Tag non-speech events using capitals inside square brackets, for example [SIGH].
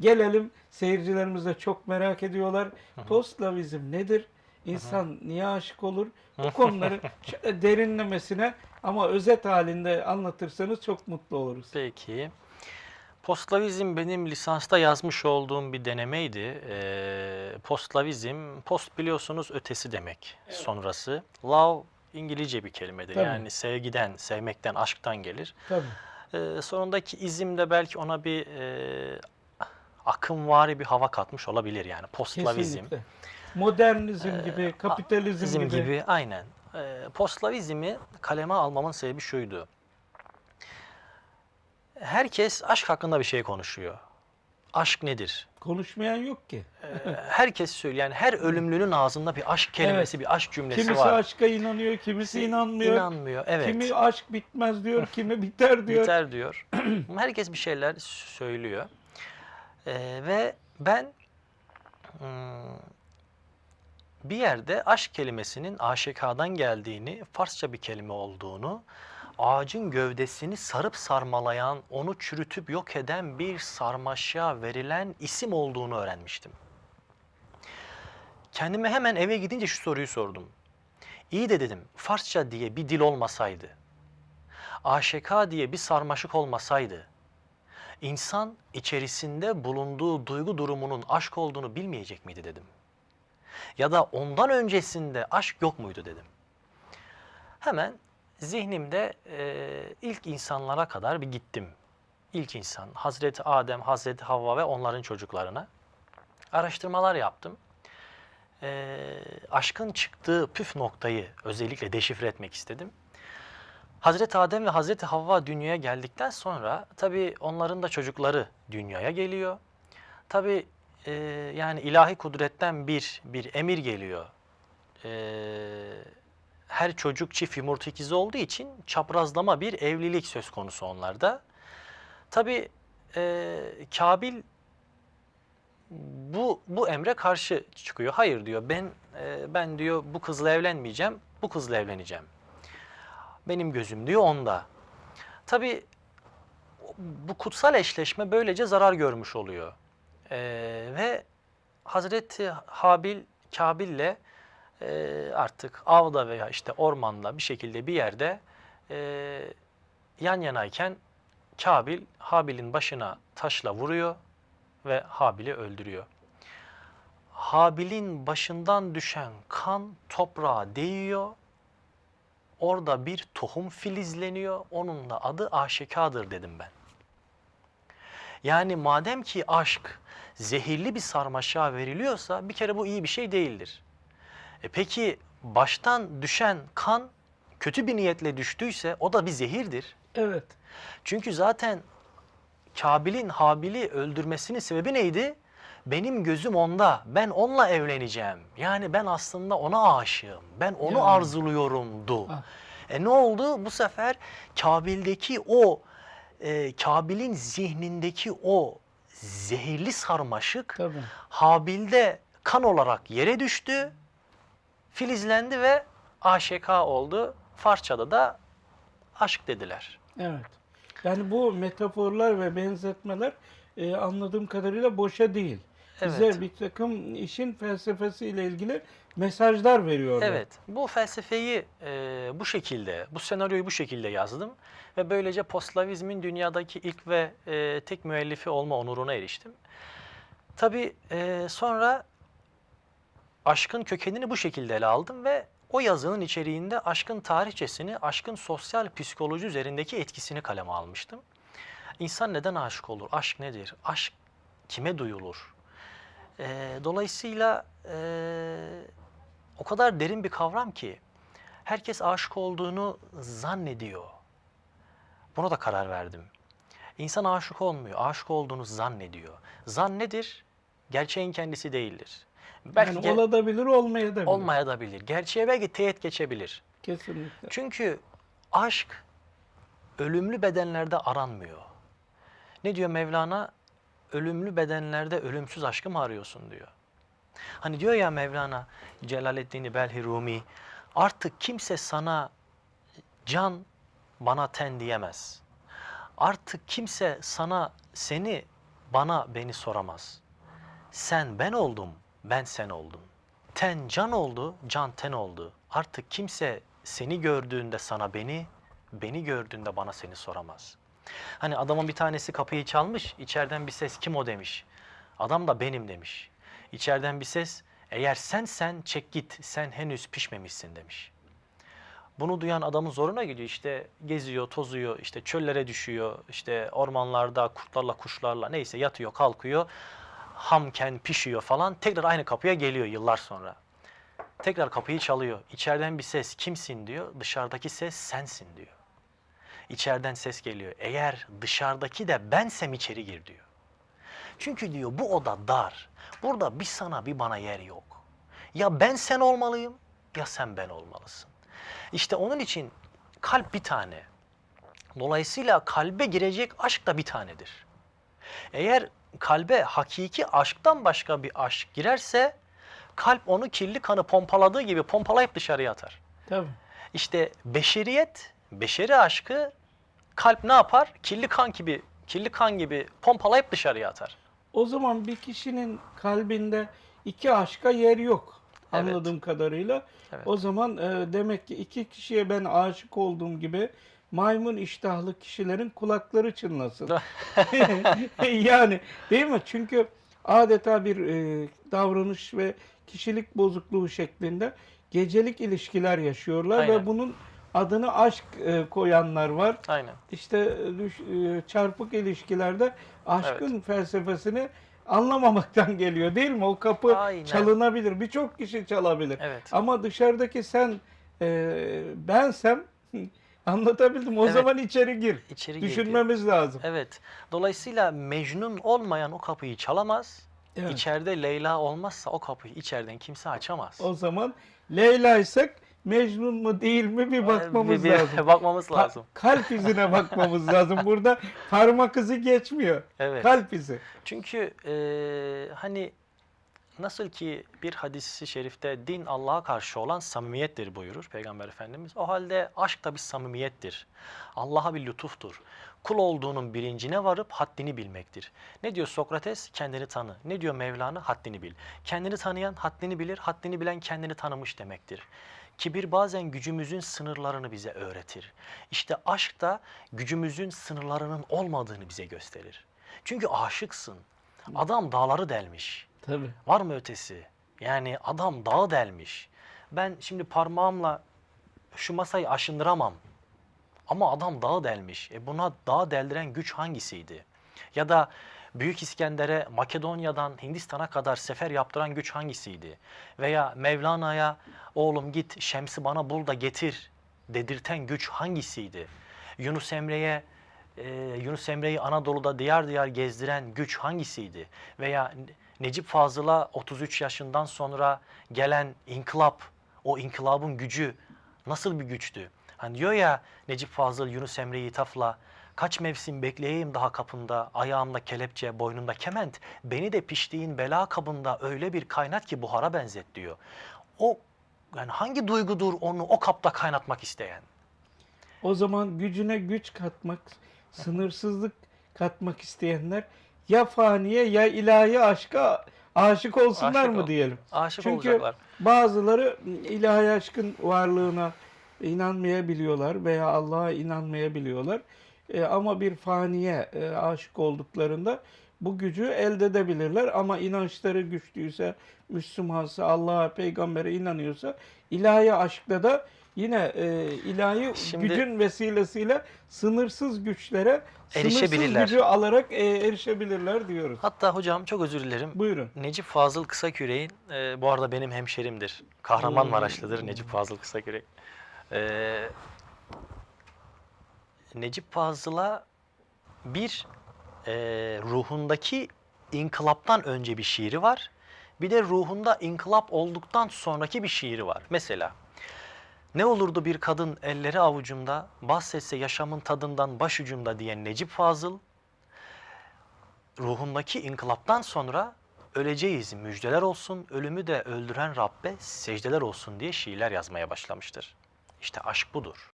Gelelim seyircilerimiz de çok merak ediyorlar. Postlavizm nedir? İnsan niye aşık olur? Bu konuları [LAUGHS] şöyle derinlemesine ama özet halinde anlatırsanız çok mutlu oluruz. Peki. Postlavizm benim lisansta yazmış olduğum bir denemeydi. Ee, postlavizm, post biliyorsunuz ötesi demek sonrası. Love İngilizce bir kelimedir. Tabii. Yani sevgiden, sevmekten, aşktan gelir. Tabii. Ee, sonundaki izim de belki ona bir e, akımvari bir hava katmış olabilir yani postlavizm. Kesinlikle. Modernizm gibi, kapitalizm gibi. gibi aynen. Ee, postlavizmi kaleme almamın sebebi şuydu. Herkes aşk hakkında bir şey konuşuyor. Aşk nedir? Konuşmayan yok ki. Ee, herkes söylüyor. Yani her ölümlünün ağzında bir aşk kelimesi, bir aşk cümlesi Kimisi var. aşka inanıyor, kimisi inanmıyor. İnanmıyor. Evet. Kimi aşk bitmez diyor, kimi biter diyor. Biter diyor. [CLEARS THROAT] Herkes bir şeyler söylüyor. Ee, ve ben hmm, bir yerde aşk kelimesinin aşikadan geldiğini, Farsça bir kelime olduğunu, ağacın gövdesini sarıp sarmalayan, onu çürütüp yok eden bir sarmaşa verilen isim olduğunu öğrenmiştim. Kendime hemen eve gidince şu soruyu sordum. İyi de dedim, Farsça diye bir dil olmasaydı, aşika diye bir sarmaşık olmasaydı, insan içerisinde bulunduğu duygu durumunun aşk olduğunu bilmeyecek miydi dedim. Ya da ondan öncesinde aşk yok muydu dedim. Hemen zihnimde e, ilk insanlara kadar bir gittim. İlk insan, Hazreti Adem, Hazreti Havva ve onların çocuklarına. Araştırmalar yaptım. E, aşkın çıktığı püf noktayı özellikle deşifre etmek istedim. Hazreti Adem ve Hazreti Havva dünyaya geldikten sonra tabii onların da çocukları dünyaya geliyor. Tabii e, yani ilahi kudretten bir bir emir geliyor. E, her çocuk çift yumurta ikizi olduğu için çaprazlama bir evlilik söz konusu onlarda. Tabii e, Kabil bu bu emre karşı çıkıyor. Hayır diyor. Ben e, ben diyor bu kızla evlenmeyeceğim. Bu kızla evleneceğim. Benim gözüm diyor onda. Tabii bu kutsal eşleşme böylece zarar görmüş oluyor. Ee, ve Hazreti Habil Kabil'le e, artık avda veya işte ormanda bir şekilde bir yerde e, yan yanayken Kabil Habil'in başına taşla vuruyor ve Habil'i öldürüyor. Habil'in başından düşen kan toprağa değiyor Orada bir tohum filizleniyor. Onun da adı aşikadır dedim ben. Yani madem ki aşk zehirli bir sarmaşağa veriliyorsa bir kere bu iyi bir şey değildir. E peki baştan düşen kan kötü bir niyetle düştüyse o da bir zehirdir. Evet. Çünkü zaten Kabil'in Habil'i öldürmesinin sebebi neydi? Benim gözüm onda. Ben onunla evleneceğim. Yani ben aslında ona aşığım. Ben onu Yani. arzuluyorumdu. Ah. E ne oldu? Bu sefer Kabil'deki o e, Kabil'in zihnindeki o zehirli sarmaşık Tabii. Habil'de kan olarak yere düştü. Filizlendi ve aşeka oldu. Farsçada da aşk dediler. Evet. Yani bu metaforlar ve benzetmeler e, anladığım kadarıyla boşa değil. Bize Evet. bir takım işin felsefesiyle ilgili mesajlar veriyorlar. Evet, bu felsefeyi e, bu şekilde, bu senaryoyu bu şekilde yazdım ve böylece postlavizmin dünyadaki ilk ve e, tek müellifi olma onuruna eriştim. Tabii e, sonra aşkın kökenini bu şekilde ele aldım ve o yazının içeriğinde aşkın tarihçesini, aşkın sosyal psikoloji üzerindeki etkisini kaleme almıştım. İnsan neden aşık olur? Aşk nedir? Aşk kime duyulur? E, dolayısıyla e, o kadar derin bir kavram ki herkes aşık olduğunu zannediyor. Buna da karar verdim. İnsan aşık olmuyor, aşık olduğunu zannediyor. Zan nedir? Gerçeğin kendisi değildir. Belki Yani olabilir, olmayabilir. olmaya da bilir. Gerçeğe belki teğet geçebilir. Kesinlikle. Çünkü aşk ölümlü bedenlerde aranmıyor. Ne diyor Mevlana? Ölümlü bedenlerde ölümsüz aşkı mı arıyorsun diyor. Hani diyor ya Mevlana Celaleddin Belhi Rumi artık kimse sana can bana ten diyemez. Artık kimse sana seni bana beni soramaz. Sen ben oldum, ben sen oldum. Ten can oldu, can ten oldu. Artık kimse seni gördüğünde sana beni, beni gördüğünde bana seni soramaz. Hani adamın bir tanesi kapıyı çalmış, içeriden bir ses kim o demiş. Adam da benim demiş. İçeriden bir ses eğer sen sen çek git sen henüz pişmemişsin demiş. Bunu duyan adamın zoruna gidiyor işte geziyor, tozuyor, işte çöllere düşüyor, işte ormanlarda kurtlarla, kuşlarla neyse yatıyor, kalkıyor. Hamken pişiyor falan. Tekrar aynı kapıya geliyor yıllar sonra. Tekrar kapıyı çalıyor. İçeriden bir ses kimsin diyor. Dışarıdaki ses sensin diyor. İçeriden ses geliyor. Eğer dışarıdaki de bensem içeri gir diyor. Çünkü diyor bu oda dar. Burada bir sana bir bana yer yok. Ya ben sen olmalıyım ya sen ben olmalısın. İşte onun için kalp bir tane. Dolayısıyla kalbe girecek aşk da bir tanedir. Eğer kalbe hakiki aşktan başka bir aşk girerse kalp onu kirli kanı pompaladığı gibi pompalayıp dışarıya atar. Tabii. İşte beşeriyet, beşeri aşkı kalp ne yapar? Kirli kan gibi, kirli kan gibi pompalayıp dışarıya atar. O zaman bir kişinin kalbinde iki aşka yer yok. Evet. Anladığım kadarıyla. Evet. O zaman e, demek ki iki kişiye ben aşık olduğum gibi maymun iştahlı kişilerin kulakları çınlasın. [LAUGHS] [LAUGHS] yani değil mi? Çünkü adeta bir e, davranış ve kişilik bozukluğu şeklinde gecelik ilişkiler yaşıyorlar Aynen. ve bunun adını aşk e, koyanlar var. Aynen. İşte e, düş- e, çarpık ilişkilerde aşkın felsefesini anlamamaktan [LAUGHS] geliyor değil mi? O kapı Aynen. çalınabilir. Birçok kişi çalabilir. Evet. Ama dışarıdaki sen e, bensem [LAUGHS] anlatabildim. O Evet. zaman içeri gir. İçeri girdi. Düşünmemiz lazım. Evet. Dolayısıyla Mecnun olmayan o kapıyı çalamaz. Evet. İçeride Leyla olmazsa o kapıyı içeriden kimse açamaz. O zaman Leyla'ysak Mecnun mu değil mi bir bakmamız Bir- bir- lazım. [LAUGHS] bakmamız lazım. kalp izine bakmamız [LAUGHS] lazım. Burada parmak izi geçmiyor. Evet. Kalp izi. Çünkü eee, hani nasıl ki bir hadisi şerifte din Allah'a karşı olan samimiyettir buyurur Peygamber Efendimiz. O halde aşk da bir samimiyettir. Allah'a bir lütuftur. Kul olduğunun bilincine varıp haddini bilmektir. Ne diyor Sokrates? Kendini tanı. Ne diyor Mevlana? Haddini bil. Kendini tanıyan haddini bilir, haddini bilen kendini tanımış demektir. Kibir bazen gücümüzün sınırlarını bize öğretir. İşte aşk da gücümüzün sınırlarının olmadığını bize gösterir. Çünkü aşıksın. Adam dağları delmiş. Tabii. Var mı ötesi? Yani adam dağı delmiş. Ben şimdi parmağımla şu masayı aşındıramam. Ama adam dağı delmiş. E buna dağı deldiren güç hangisiydi? Ya da Büyük İskender'e Makedonya'dan Hindistan'a kadar sefer yaptıran güç hangisiydi? Veya Mevlana'ya oğlum git Şems'i bana bul da getir dedirten güç hangisiydi? Yunus Emre'ye e, Yunus Emre'yi Anadolu'da diyar diyar gezdiren güç hangisiydi? Veya Necip Fazıl'a 33 yaşından sonra gelen inkılap, o inkılabın gücü nasıl bir güçtü? Hani diyor ya Necip Fazıl Yunus Emre'yi tafla, kaç mevsim bekleyeyim daha kapında, ayağımda kelepçe, boynumda kement, beni de piştiğin bela kabında öyle bir kaynat ki buhara benzet diyor. O yani hangi duygudur onu o kapta kaynatmak isteyen? O zaman gücüne güç katmak, sınırsızlık katmak isteyenler ya faniye ya ilahi aşka aşık olsunlar Aşık mı ol- diyelim. Aşık Çünkü olacaklar. bazıları ilahi aşkın varlığına inanmayabiliyorlar veya Allah'a inanmayabiliyorlar. E, ama bir faniye e, aşık olduklarında bu gücü elde edebilirler ama inançları güçlüyse, Müslümansa, Allah'a, peygambere inanıyorsa ilahi aşkta da yine e, ilahi Şimdi- gücün vesilesiyle sınırsız güçlere sınırsız Erişebilirler. gücü alarak e, erişebilirler diyoruz. Hatta hocam çok özür dilerim. Buyurun. Necip Fazıl Kısaküre'nin, e, bu arada benim hemşerimdir. Kahramanmaraşlıdır Necip Fazıl Kısakürek. E, Necip Fazıl'a bir e, ruhundaki inkılaptan önce bir şiiri var. Bir de ruhunda inkılap olduktan sonraki bir şiiri var. Mesela ne olurdu bir kadın elleri avucumda, bahsetse yaşamın tadından başucumda diyen Necip Fazıl, ruhundaki inkılaptan sonra öleceğiz müjdeler olsun, ölümü de öldüren Rabbe secdeler olsun diye şiirler yazmaya başlamıştır. İşte aşk budur.